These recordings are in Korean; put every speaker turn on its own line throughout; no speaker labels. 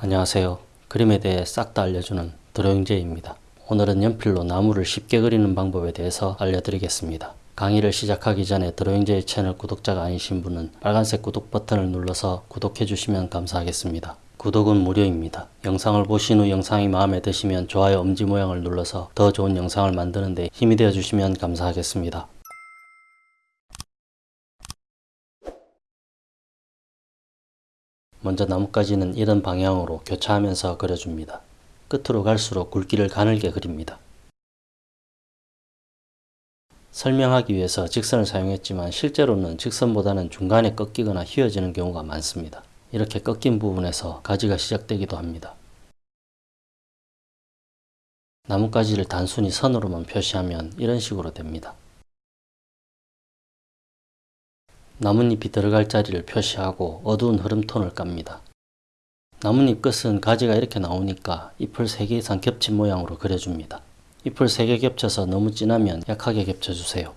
안녕하세요. 그림에 대해 싹 다 알려주는 드로잉제입니다. 오늘은 연필로 나무를 쉽게 그리는 방법에 대해서 알려드리겠습니다. 강의를 시작하기 전에 드로잉제이 채널 구독자가 아니신 분은 빨간색 구독 버튼을 눌러서 구독해 주시면 감사하겠습니다. 구독은 무료입니다. 영상을 보신 후 영상이 마음에 드시면 좋아요 엄지 모양을 눌러서 더 좋은 영상을 만드는 데 힘이 되어 주시면 감사하겠습니다. 먼저 나뭇가지는 이런 방향으로 교차하면서 그려줍니다. 끝으로 갈수록 굵기를 가늘게 그립니다. 설명하기 위해서 직선을 사용했지만 실제로는 직선보다는 중간에 꺾이거나 휘어지는 경우가 많습니다. 이렇게 꺾인 부분에서 가지가 시작되기도 합니다. 나뭇가지를 단순히 선으로만 표시하면 이런 식으로 됩니다. 나뭇잎이 들어갈 자리를 표시하고 어두운 흐름톤을 깝니다. 나뭇잎 끝은 가지가 이렇게 나오니까 잎을 3개 이상 겹친 모양으로 그려줍니다. 잎을 3개 겹쳐서 너무 진하면 약하게 겹쳐주세요.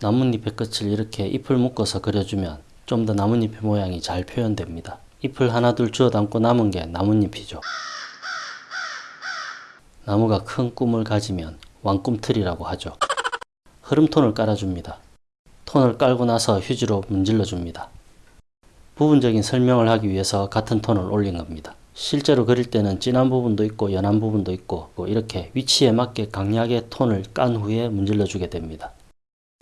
나뭇잎의 끝을 이렇게 잎을 묶어서 그려주면 좀 더 나뭇잎의 모양이 잘 표현됩니다. 잎을 하나 둘 주워 담고 남은 게 나뭇잎이죠. 나무가 큰 꿈을 가지면 왕꿈틀이라고 하죠. 흐름톤을 깔아줍니다. 톤을 깔고 나서 휴지로 문질러 줍니다. 부분적인 설명을 하기 위해서 같은 톤을 올린 겁니다. 실제로 그릴 때는 진한 부분도 있고 연한 부분도 있고 이렇게 위치에 맞게 강약의 톤을 깐 후에 문질러 주게 됩니다.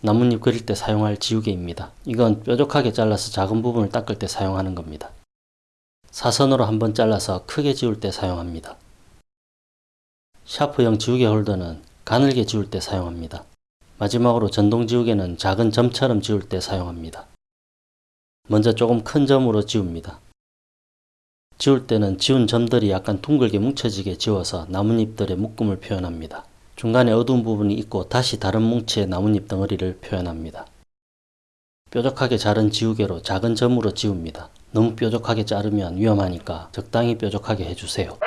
나뭇잎 그릴 때 사용할 지우개입니다. 이건 뾰족하게 잘라서 작은 부분을 닦을 때 사용하는 겁니다. 사선으로 한번 잘라서 크게 지울 때 사용합니다. 샤프형 지우개 홀더는 가늘게 지울 때 사용합니다. 마지막으로 전동 지우개는 작은 점처럼 지울 때 사용합니다. 먼저 조금 큰 점으로 지웁니다. 지울 때는 지운 점들이 약간 둥글게 뭉쳐지게 지워서 나뭇잎들의 묶음을 표현합니다. 중간에 어두운 부분이 있고 다시 다른 뭉치의 나뭇잎 덩어리를 표현합니다. 뾰족하게 자른 지우개로 작은 점으로 지웁니다. 너무 뾰족하게 자르면 위험하니까 적당히 뾰족하게 해주세요.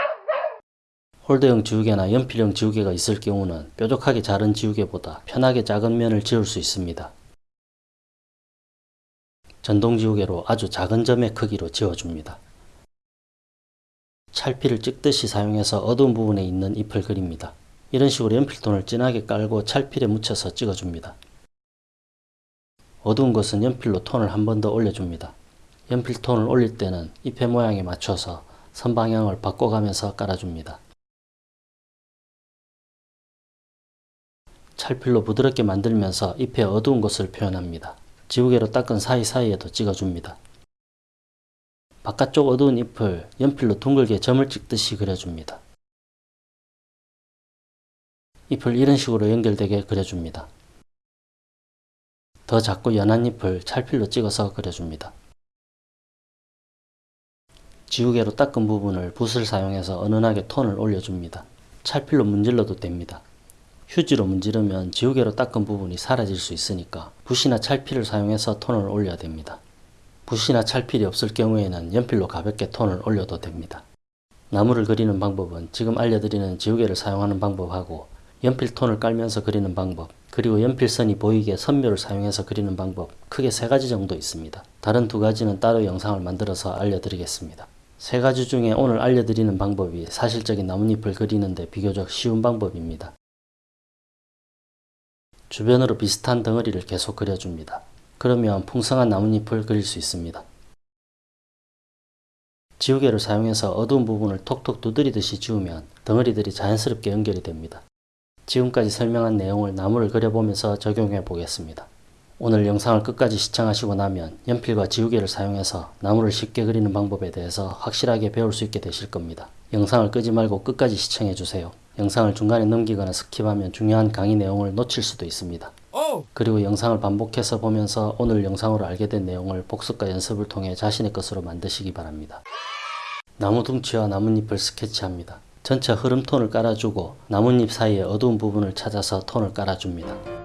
홀더형 지우개나 연필형 지우개가 있을 경우는 뾰족하게 자른 지우개보다 편하게 작은 면을 지울 수 있습니다. 전동 지우개로 아주 작은 점의 크기로 지워줍니다. 찰피를 찍듯이 사용해서 어두운 부분에 있는 잎을 그립니다. 이런 식으로 연필톤을 진하게 깔고 찰필에 묻혀서 찍어줍니다. 어두운 것은 연필로 톤을 한 번 더 올려줍니다. 연필 톤을 올릴 때는 잎의 모양에 맞춰서 선 방향을 바꿔가면서 깔아줍니다. 찰필로 부드럽게 만들면서 잎의 어두운 것을 표현합니다. 지우개로 닦은 사이사이에도 찍어줍니다. 바깥쪽 어두운 잎을 연필로 둥글게 점을 찍듯이 그려줍니다. 잎을 이런 식으로 연결되게 그려줍니다. 더 작고 연한 잎을 찰필로 찍어서 그려줍니다. 지우개로 닦은 부분을 붓을 사용해서 은은하게 톤을 올려줍니다. 찰필로 문질러도 됩니다. 휴지로 문지르면 지우개로 닦은 부분이 사라질 수 있으니까 붓이나 찰필을 사용해서 톤을 올려야 됩니다. 붓이나 찰필이 없을 경우에는 연필로 가볍게 톤을 올려도 됩니다. 나무를 그리는 방법은 지금 알려드리는 지우개를 사용하는 방법하고 연필 톤을 깔면서 그리는 방법 그리고 연필선이 보이게 선묘를 사용해서 그리는 방법 크게 세 가지 정도 있습니다. 다른 두 가지는 따로 영상을 만들어서 알려드리겠습니다. 세 가지 중에 오늘 알려드리는 방법이 사실적인 나뭇잎을 그리는데 비교적 쉬운 방법입니다. 주변으로 비슷한 덩어리를 계속 그려줍니다. 그러면 풍성한 나뭇잎을 그릴 수 있습니다. 지우개를 사용해서 어두운 부분을 톡톡 두드리듯이 지우면 덩어리들이 자연스럽게 연결이 됩니다. 지금까지 설명한 내용을 나무를 그려보면서 적용해 보겠습니다. 오늘 영상을 끝까지 시청하시고 나면 연필과 지우개를 사용해서 나무를 쉽게 그리는 방법에 대해서 확실하게 배울 수 있게 되실 겁니다. 영상을 끄지 말고 끝까지 시청해 주세요. 영상을 중간에 넘기거나 skip하면 중요한 강의 내용을 놓칠 수도 있습니다. 그리고 영상을 반복해서 보면서 오늘 영상으로 알게 된 내용을 복습과 연습을 통해 자신의 것으로 만드시기 바랍니다. 나무 둥치와 나뭇잎을 스케치합니다. 전체 흐름 톤을 깔아주고 나뭇잎 사이에 어두운 부분을 찾아서 톤을 깔아줍니다.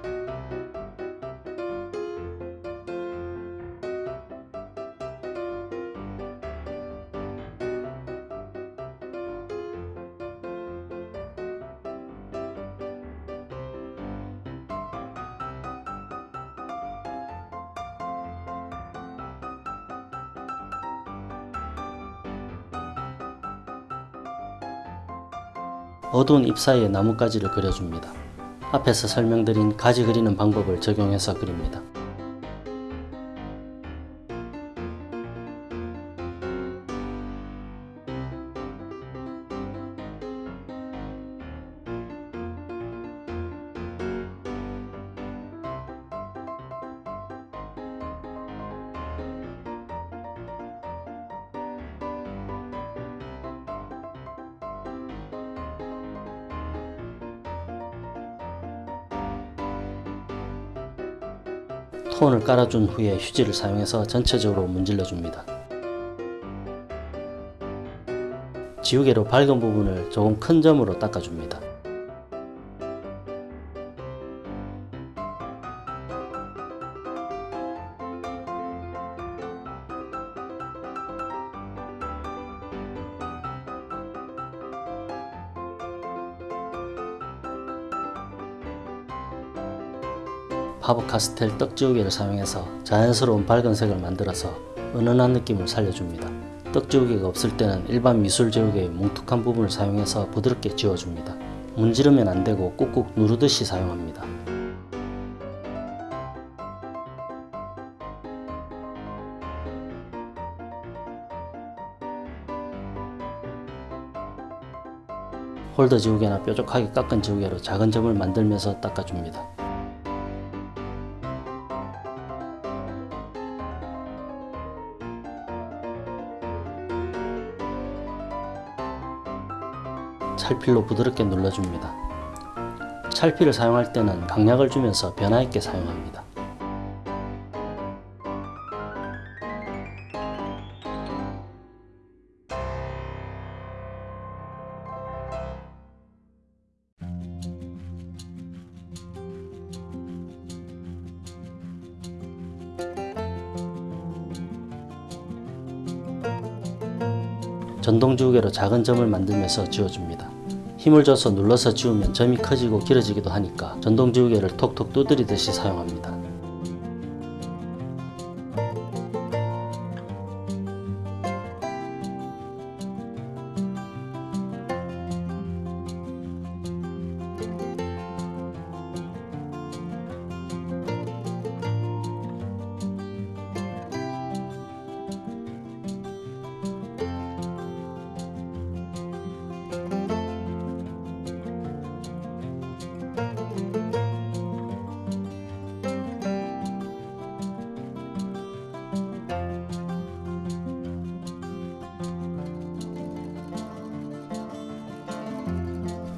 어두운 잎 사이에 나뭇가지를 그려줍니다. 앞에서 설명드린 가지 그리는 방법을 적용해서 그립니다. 톤을 깔아준 후에 휴지를 사용해서 전체적으로 문질러 줍니다. 지우개로 밝은 부분을 조금 큰 점으로 닦아줍니다. 파버 카스텔 떡지우개를 사용해서 자연스러운 밝은 색을 만들어서 은은한 느낌을 살려줍니다. 떡지우개가 없을 때는 일반 미술 지우개의 뭉툭한 부분을 사용해서 부드럽게 지워줍니다. 문지르면 안되고 꾹꾹 누르듯이 사용합니다. 홀더 지우개나 뾰족하게 깎은 지우개로 작은 점을 만들면서 닦아줍니다. 찰필로 부드럽게 눌러줍니다. 찰필을 사용할 때는 강약을 주면서 변화 있게 사용합니다. 전동지우개로 작은 점을 만들면서 지워줍니다. 힘을 줘서 눌러서 지우면 점이 커지고 길어지기도 하니까 전동지우개를 톡톡 두드리듯이 사용합니다.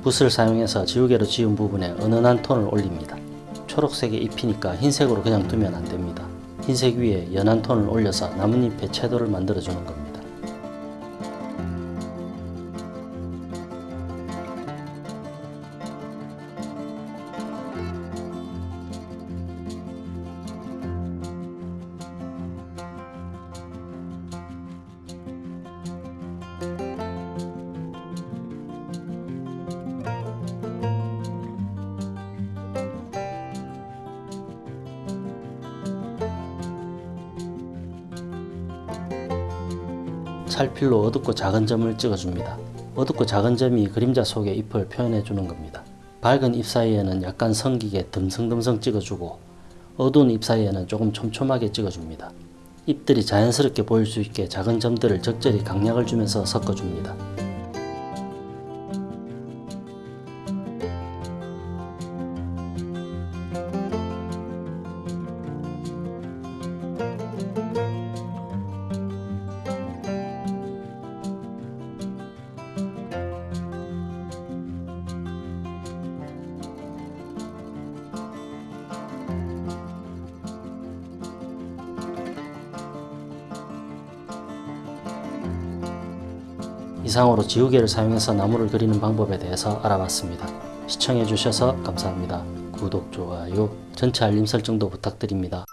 붓을 사용해서 지우개로 지운 부분에 은은한 톤을 올립니다. 초록색의 잎이니까 흰색으로 그냥 두면 안됩니다. 흰색 위에 연한 톤을 올려서 나뭇잎의 채도를 만들어주는 겁니다. 찰필로 어둡고 작은 점을 찍어줍니다. 어둡고 작은 점이 그림자 속의 잎을 표현해 주는 겁니다. 밝은 잎 사이에는 약간 성기게 듬성듬성 찍어주고 어두운 잎 사이에는 조금 촘촘하게 찍어줍니다. 잎들이 자연스럽게 보일 수 있게 작은 점들을 적절히 강약을 주면서 섞어줍니다. 이상으로 지우개를 사용해서 나무를 그리는 방법에 대해서 알아봤습니다. 시청해주셔서 감사합니다. 구독, 좋아요, 전체 알림 설정도 부탁드립니다.